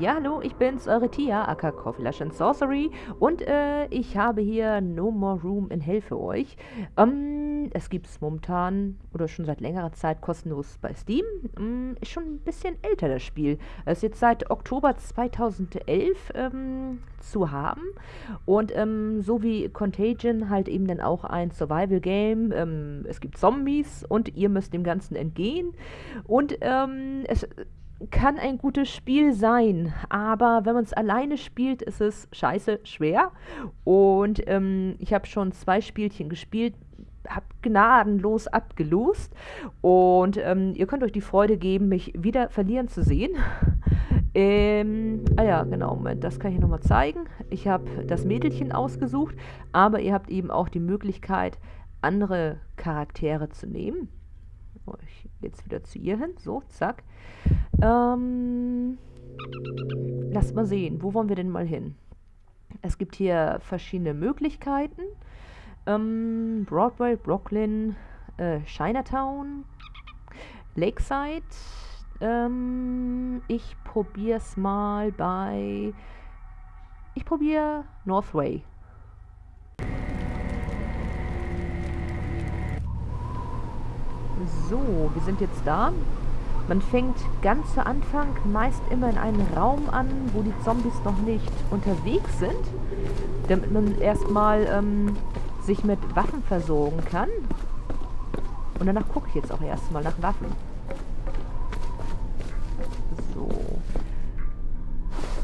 Ja, hallo, ich bin's, eure Tia, aka Coffee and Sorcery und äh, ich habe hier No More Room in Hell für euch. Ähm, es gibt's momentan oder schon seit längerer Zeit kostenlos bei Steam. Ähm, ist schon ein bisschen älter das Spiel. Es ist jetzt seit Oktober 2011 ähm, zu haben und ähm, so wie Contagion halt eben dann auch ein Survival Game. Ähm, es gibt Zombies und ihr müsst dem Ganzen entgehen und ähm, es kann ein gutes Spiel sein, aber wenn man es alleine spielt, ist es scheiße schwer. Und ähm, ich habe schon zwei Spielchen gespielt, habe gnadenlos abgelost. Und ähm, ihr könnt euch die Freude geben, mich wieder verlieren zu sehen. Ähm, ah ja, genau, Moment, das kann ich nochmal zeigen. Ich habe das Mädelchen ausgesucht, aber ihr habt eben auch die Möglichkeit, andere Charaktere zu nehmen. Oh, ich jetzt wieder zu ihr hin. So, zack. Ähm, lasst mal sehen, wo wollen wir denn mal hin? Es gibt hier verschiedene Möglichkeiten. Ähm, Broadway, Brooklyn, äh, Chinatown, Lakeside. Ähm, ich probiere es mal bei... Ich probiere Northway. So, wir sind jetzt da. Man fängt ganz zu Anfang meist immer in einem Raum an, wo die Zombies noch nicht unterwegs sind, damit man erstmal ähm, sich mit Waffen versorgen kann. Und danach gucke ich jetzt auch erstmal nach Waffen. So.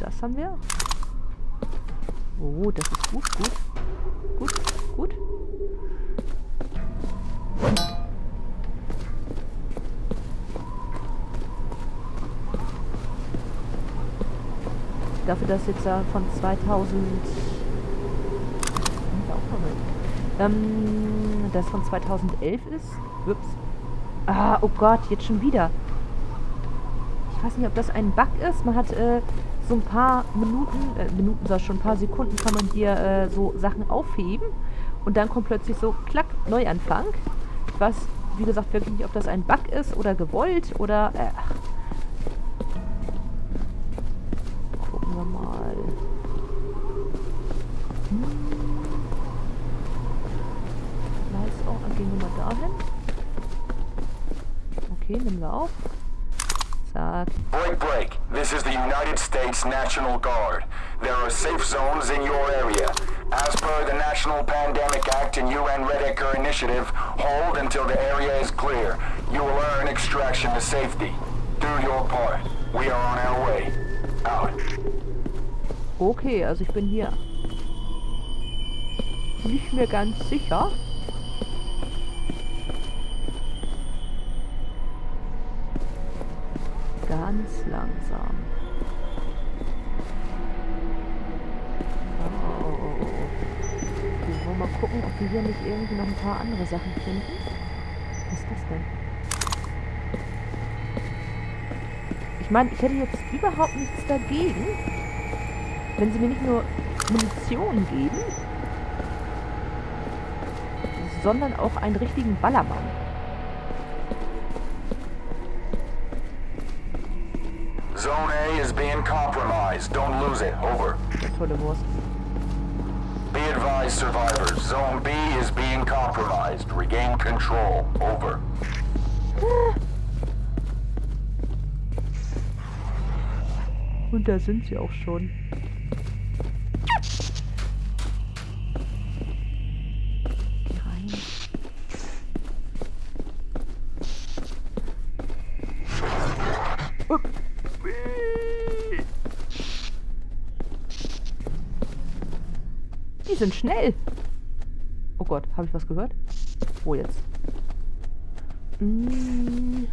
Das haben wir. Oh, das ist gut, gut. Gut, gut. Dafür, dass jetzt ja von 2000... Ähm, das von 2011 ist. Ups. Ah, oh Gott, jetzt schon wieder. Ich weiß nicht, ob das ein Bug ist. Man hat äh, so ein paar Minuten, äh, Minuten, sag schon ein paar Sekunden kann man hier äh, so Sachen aufheben. Und dann kommt plötzlich so, klack, Neuanfang. Weiß, wie gesagt, wirklich nicht, ob das ein Bug ist oder gewollt oder... Äh, Okay, nehmen wir auf. Zack. Break, break. This is the United States National Guard. There are safe zones in your area. As per the National Pandemic Act and UN Red Initiative, hold until the area is clear. You will earn extraction to safety. Do your part. We are on our way. Out. Okay, also ich bin hier nicht mehr ganz sicher. Wir nicht irgendwie noch ein paar andere Sachen finden. Was ist das denn? Ich meine, ich hätte jetzt überhaupt nichts dagegen, wenn sie mir nicht nur Munition geben, sondern auch einen richtigen Ballermann. Zone A is being compromised. Don't lose it. Over. Tolle Wurst. Be advised, survivors. Zone B is being compromised. Regain control. Over. Und da sind sie auch schon. Die sind schnell. Oh Gott, habe ich was gehört? Wo jetzt? Hm.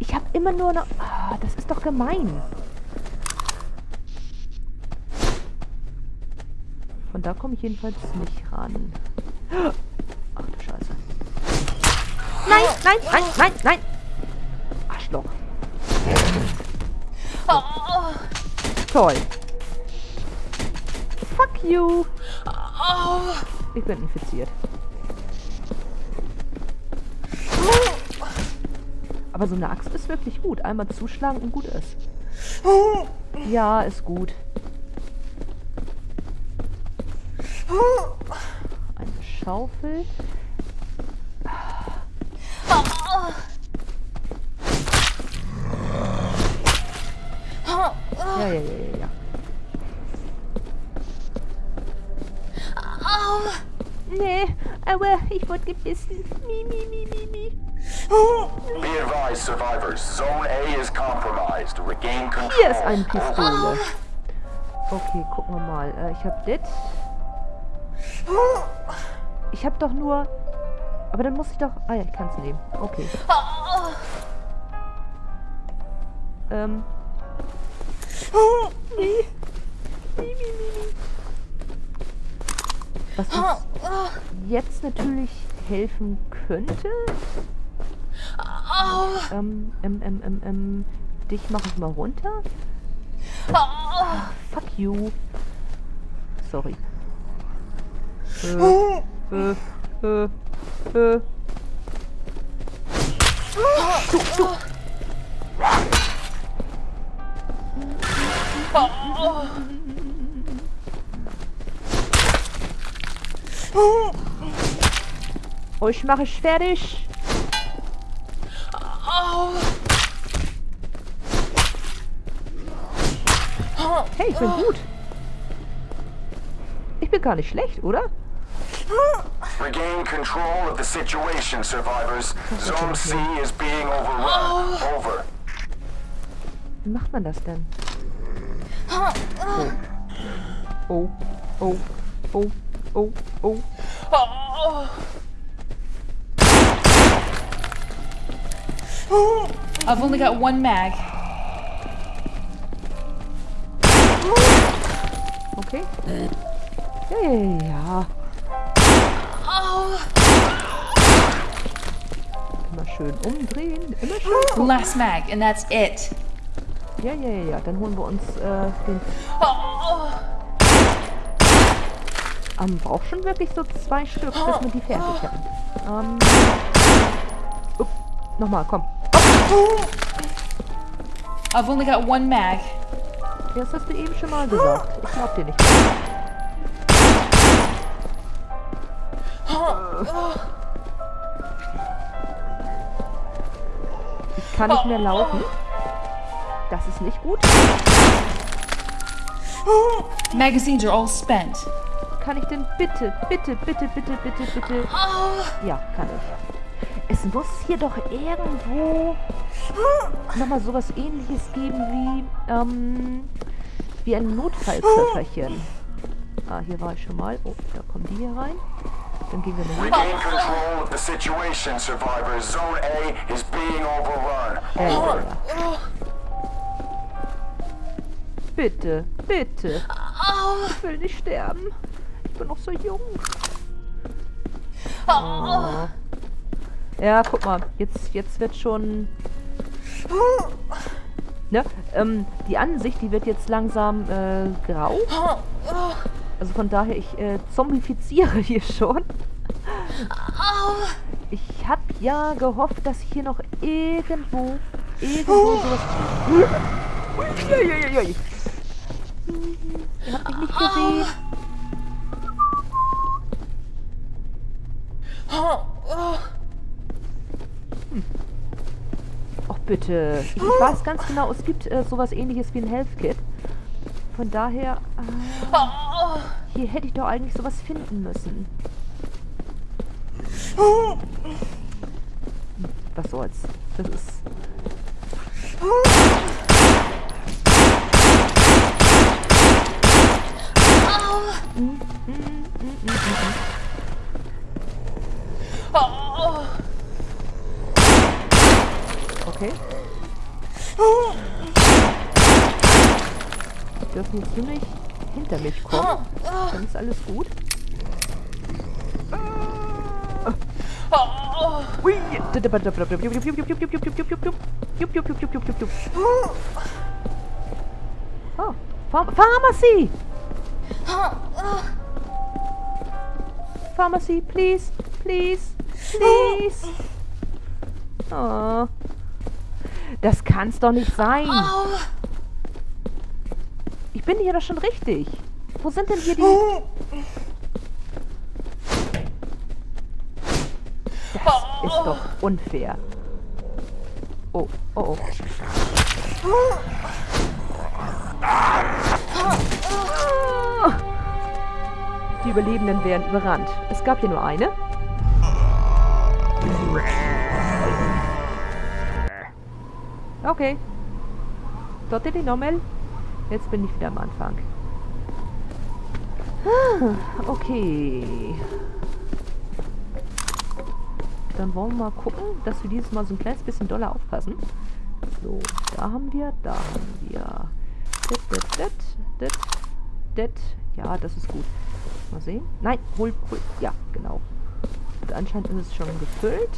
Ich habe immer nur noch... Ah, das ist doch gemein. Von da komme ich jedenfalls nicht ran. Ach du Scheiße. Nein, nein, nein, nein, nein. Arschloch. Oh. Toll. Fuck you. Ich bin infiziert. Aber so eine Axt ist wirklich gut. Einmal zuschlagen und gut ist. Ja, ist gut. Eine Schaufel. Ja, ja, ja, ja, ja. Nee, aber ich wurde gebissen. Mi, mi, mi, mi, mi. Be advised, survivors. Zone A is compromised. Regain control. Hier ist eine Pistole. Okay, gucken wir mal. Äh, ich hab das. Ich hab doch nur... Aber dann muss ich doch... Ah ja, ich kann es nehmen. Okay. Ähm. Nee. Nee, nee, nee, nee. Was uns jetzt natürlich helfen könnte... Ähm, ähm, ähm, ähm, ähm, dich mache ich mal runter. Fuck you. Sorry. Äh, äh, äh, äh. Du, du. Euch mache ich fertig. Hey, ich bin gut. Ich bin gar nicht schlecht, oder? Regain control of the situation, survivors. Zone C is being overrun. Over. Wie macht man das denn? Oh. Oh. Oh. Oh. Oh. Oh. Oh! I've only got one mag. Okay. Ja, ja. Immer schön umdrehen. Immer schön. Last mag, and that's it. Ja, ja, ja, ja. Dann holen wir uns äh, den... Oh. Ähm, braucht schon wirklich so zwei Stück, bis wir die fertig haben. Ähm... Upp, nochmal, komm. I've only got one mag. Das hast du eben schon mal gesagt. Ich glaub dir nicht. Ich kann nicht mehr laufen. Das ist nicht gut. Magazines are all spent. Kann ich denn bitte, bitte, bitte, bitte, bitte, bitte... Ja, kann ich. Es muss hier doch irgendwo nochmal sowas ähnliches geben wie, ähm, wie ein Notfallköfferchen. Ah, hier war ich schon mal. Oh, da kommen die hier rein. Dann gehen wir mal hin. Regain control of the situation, survivors. Zone A is being overrun. Ja, ja, Over. ja. Bitte, bitte. Ich will nicht sterben. Ich bin noch so jung. Oh. Ja, guck mal. Jetzt, jetzt wird schon... Ne? Ähm, die Ansicht, die wird jetzt langsam äh, grau. Also von daher, ich äh, zombifiziere hier schon. Ich hab ja gehofft, dass ich hier noch irgendwo, irgendwo sowas... Uiuiuiui. Ihr habt mich nicht gesehen. Bitte. Ich, ich weiß ganz genau, es gibt äh, sowas ähnliches wie ein Health Kit. Von daher... Äh, hier hätte ich doch eigentlich sowas finden müssen. Hm, Was soll's. Das ist... Mm, mm, mm, mm, mm, mm. Okay. Die dürfen jetzt nicht hinter mich kommen. Dann ist alles gut. Oh, Pharm Pharmacy! Pharmacy, please, please, please. Oh. Das kann's doch nicht sein. Bin hier doch schon richtig. Wo sind denn hier die... Das ist doch unfair. Oh, oh, oh. Die Überlebenden werden überrannt. Es gab hier nur eine. Okay. Dort die nochmal. Jetzt bin ich wieder am Anfang. Ah, Okay. Dann wollen wir mal gucken, dass wir dieses Mal so ein kleines bisschen doller aufpassen. So, da haben wir, da haben wir. Das, das, das, das, das. Ja, das ist gut. Mal sehen. Nein, hol, hol. Ja, genau. Und anscheinend ist es schon gefüllt.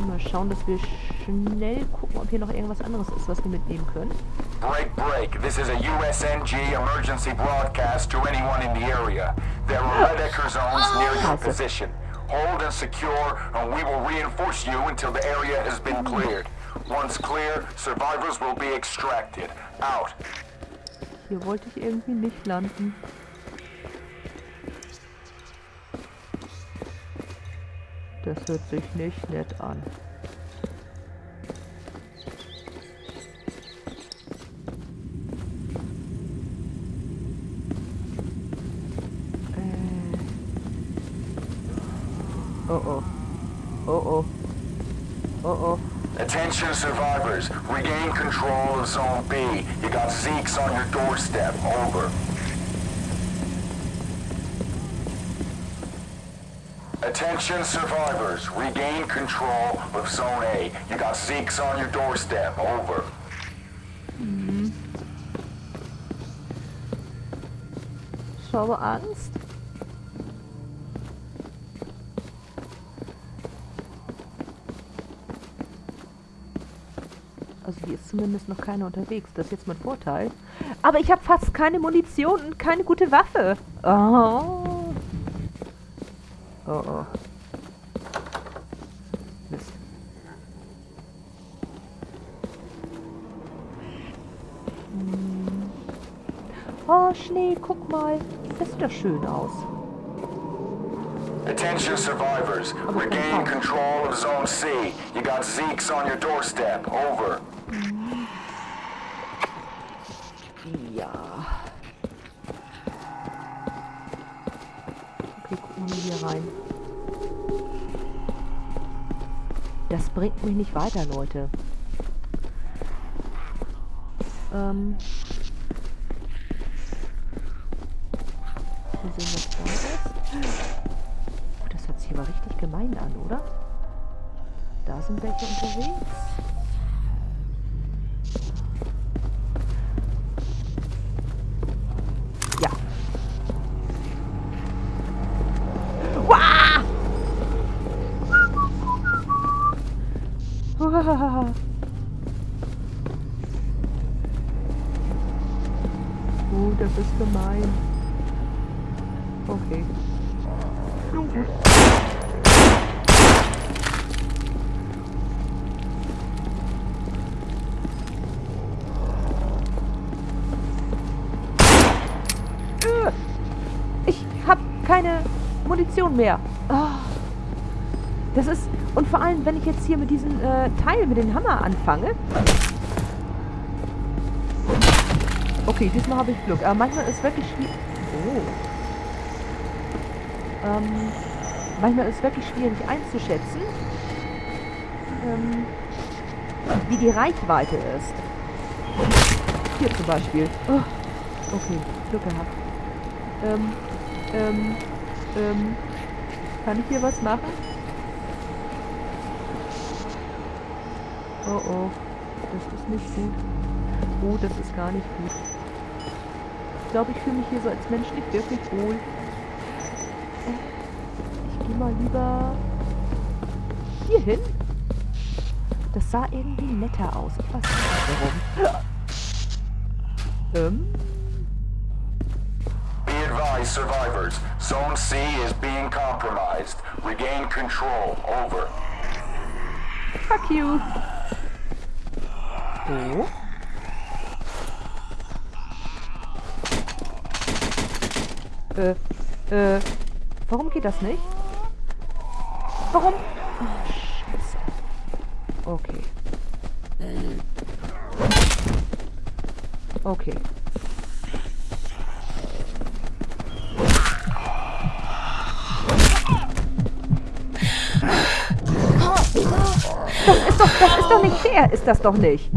Mal schauen, dass wir schnell gucken, ob hier noch irgendwas anderes ist, was wir mitnehmen können. Break, break. This is a USNG emergency broadcast to anyone in the area. There are Red Ecker zones near your position. Hold and secure, and we will reinforce you until the area has been cleared. Once clear, survivors will be extracted. Out. Hier wollte ich irgendwie nicht landen. Das hört sich nicht nett an. Äh. Oh oh. Oh oh. Oh oh. Attention survivors, regain control of Zone B. You got Zeeks on your doorstep. Over. Attention survivors, regain control of Zone A. You got Zeeks on your doorstep. Over. Ich habe Angst. Also hier ist zumindest noch keiner unterwegs. Das ist jetzt mein Vorteil. Aber ich habe fast keine Munition und keine gute Waffe. Oh. Oh oh. Mist. Hm. Oh, Schnee, guck mal. Das sieht doch schön aus. Attention survivors, regain control of Zone C. You got Zeeks on your doorstep. Over. Hmm. Wir mal hier rein. Das bringt mich nicht weiter, Leute. Ähm. Mal sehen, was da ist. Oh, das hört sich aber richtig gemein an, oder? Da sind welche unterwegs. Wah! Oh, das ist gemein. Okay. Nun gut. Äh, Ich hab keine Munition mehr. Ah. Das ist... Und vor allem, wenn ich jetzt hier mit diesem äh, Teil, mit dem Hammer anfange... Okay, diesmal habe ich Glück. Aber manchmal ist wirklich schwierig... Oh. Ähm, manchmal ist wirklich schwierig einzuschätzen, ähm, wie die Reichweite ist. Hier zum Beispiel. Oh. Okay, Glück gehabt. Ähm, ähm, ähm, kann ich hier was machen? Oh oh, das ist nicht gut. Oh, das ist gar nicht gut. Ich glaube, ich fühle mich hier so als Mensch nicht wirklich wohl. Äh, Ich gehe mal lieber hier hin. Das sah irgendwie netter aus. Ich weiß nicht warum. Ähm, Be advised, survivors. Zone C is being compromised. Regain control. Over. fuck you. So. Äh, äh, warum geht das nicht? Warum? Oh, scheiße. Okay. Okay. Das ist doch, das ist doch nicht fair, ist das doch nicht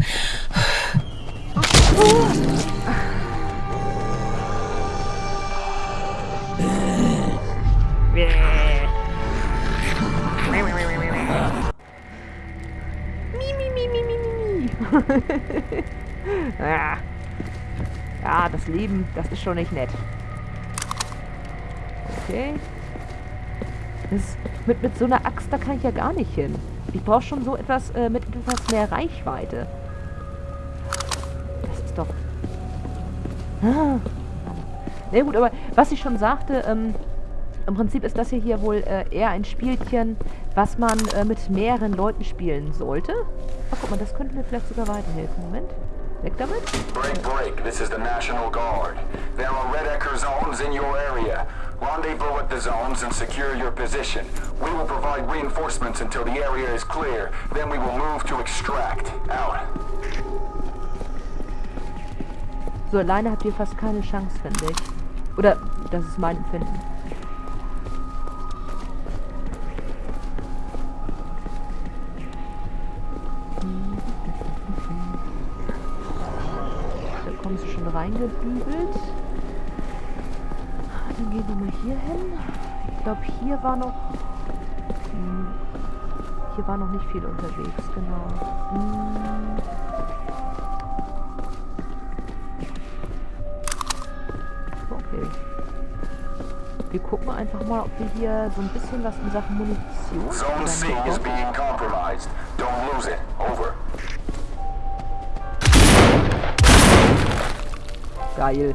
ja. ja, das Leben, das ist schon nicht nett. Okay. Das, mit, mit so einer Axt, da kann ich ja gar nicht hin. Ich brauche schon so etwas äh, mit etwas mehr Reichweite. Na nee, gut, aber was ich schon sagte, ähm, im Prinzip ist das hier, hier wohl äh, eher ein Spielchen, was man äh, mit mehreren Leuten spielen sollte. Ach, guck mal, das könnte mir vielleicht sogar weiterhelfen. Moment. Weg damit. Break, break. This is the National Guard. There are Red Ecker zones in your area. Rendezvous at the zones and secure your position. We will provide reinforcements until the area is clear. Then we will move to extract. Out. So, alleine habt ihr fast keine Chance, finde ich. Oder, das ist mein Empfinden. Da kommen sie schon reingedübelt. Dann gehen wir mal hier hin. Ich glaube, hier war noch... Hm, hier war noch nicht viel unterwegs, genau. Hm. Wir gucken einfach mal, ob wir hier so ein bisschen was in Sachen Munition Zone C is being compromised. Don't lose it. Over. Geil.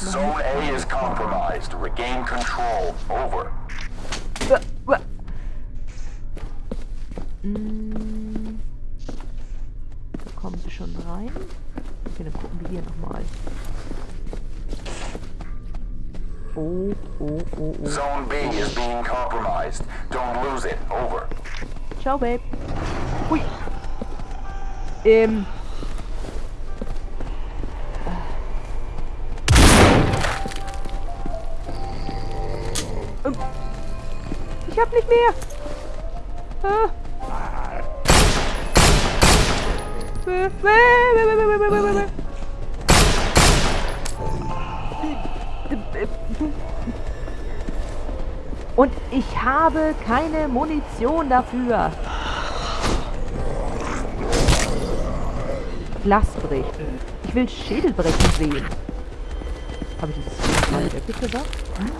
Zone A is compromised. Regain control. Over. Uah, uah. Mm. Da kommen sie schon rein. Okay, dann gucken wir hier nochmal. Oh, oh, oh, oh. Zone B is being compromised. Don't lose it. Over. Ciao, Babe. Hui. Ähm. Und ich habe keine Munition dafür. Glas bricht. Ich will Schädel brechen sehen. Habe ich das mal wirklich gesagt? Hm?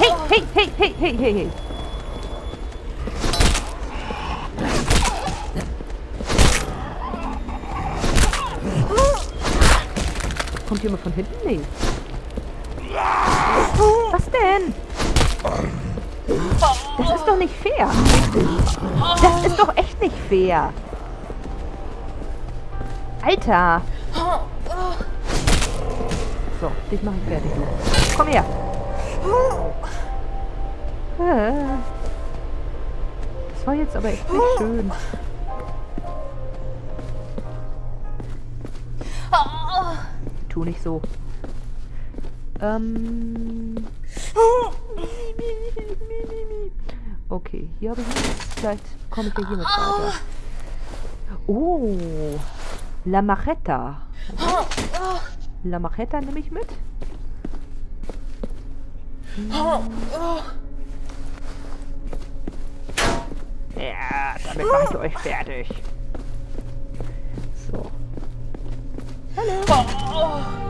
Hey, hey, hey, hey, hey, hey, hey. Kommt jemand von hinten? Nee. Was denn? Das ist doch nicht fair. Das ist doch echt nicht fair. Alter. So, dich mache ich fertig. Komm her. Äh. Das war jetzt aber echt nicht schön. Tu nicht so. Ähm. Okay, hier habe ich nichts. Vielleicht komme ich ja hier mit weiter. Oh, La Macheta. La Macheta nehme ich mit. Ja, damit mache ich euch fertig. So. Hallo.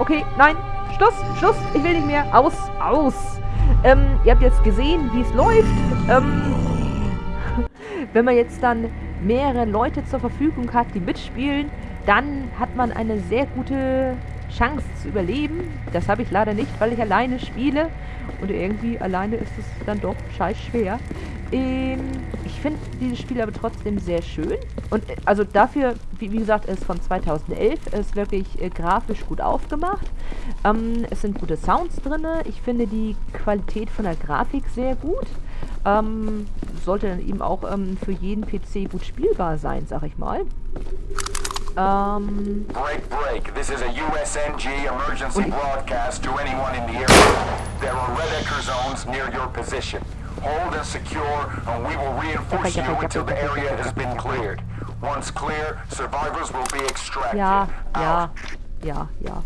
Okay, nein. Schluss, Schluss. Ich will nicht mehr. Aus, aus. Ähm, ihr habt jetzt gesehen, wie es läuft. Ähm, wenn man jetzt dann mehrere Leute zur Verfügung hat, die mitspielen, dann hat man eine sehr gute Chance zu überleben. Das habe ich leider nicht, weil ich alleine spiele. Und irgendwie alleine ist es dann doch scheiß schwer. Ähm, finde dieses Spiel aber trotzdem sehr schön. Und äh, also dafür, wie, wie gesagt, ist von 2011, ist wirklich äh, grafisch gut aufgemacht. Ähm, es sind gute Sounds drin. Ich finde die Qualität von der Grafik sehr gut. Ähm, sollte dann eben auch ähm, für jeden PC gut spielbar sein, sag ich mal. Ähm, Break, break. This is a USNG emergency broadcast to anyone in the area. There are Red zones near your position. Hold and secure, and we will reinforce you until the area has been cleared. Once clear, survivors will be extracted. Ja, Out. Ja, ja.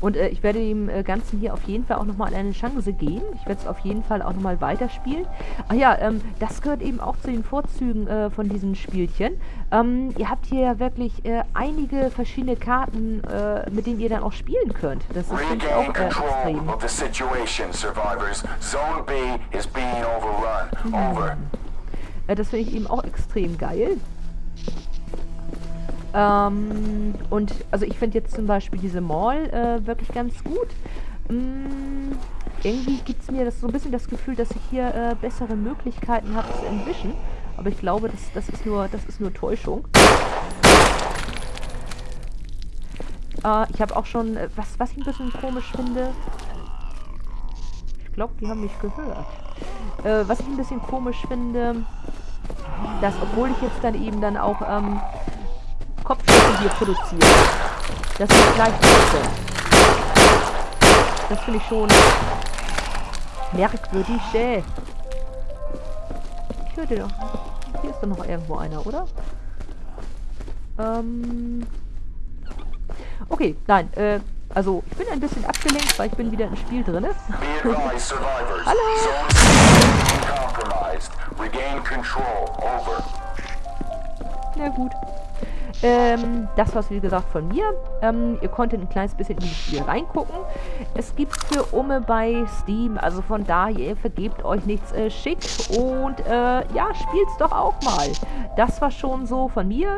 Und äh, ich werde dem äh, Ganzen hier auf jeden Fall auch nochmal eine Chance geben. Ich werde es auf jeden Fall auch nochmal weiterspielen. Ach ja, ähm, das gehört eben auch zu den Vorzügen äh, von diesen Spielchen. Ähm, ihr habt hier ja wirklich äh, einige verschiedene Karten, äh, mit denen ihr dann auch spielen könnt. Das ist finde ich auch äh, extrem. of the situation, survivors. Zone B is being overrun. Over. Äh, das finde ich eben auch extrem geil. Ähm, und also ich finde jetzt zum Beispiel diese Mall äh, wirklich ganz gut. Mm, irgendwie gibt es mir das so ein bisschen das Gefühl, dass ich hier äh, bessere Möglichkeiten habe zu entwischen. Aber ich glaube, das, das, ist, nur, das ist nur Täuschung. Äh, ich habe auch schon, äh, was, was ich ein bisschen komisch finde. Ich glaube, die haben mich gehört. Äh, was ich ein bisschen komisch finde, dass obwohl ich jetzt dann eben dann auch ähm, Kopfschüsse hier produziere, dass ich gleich treffe. Das finde ich schon merkwürdig. Äh. Ich höre doch. Hier ist doch noch irgendwo einer, oder? Ähm. Okay, nein, äh, also ich bin ein bisschen abgelenkt, weil ich bin wieder im Spiel drin. Survivors. Hallo. Na gut. Ähm, das war's wie gesagt von mir. Ähm, ihr konntet ein kleines bisschen in das Spiel reingucken. Es gibt für Umme bei Steam, also von daher vergebt euch nichts äh, schick und äh, ja, spielt's doch auch mal. Das war schon so von mir.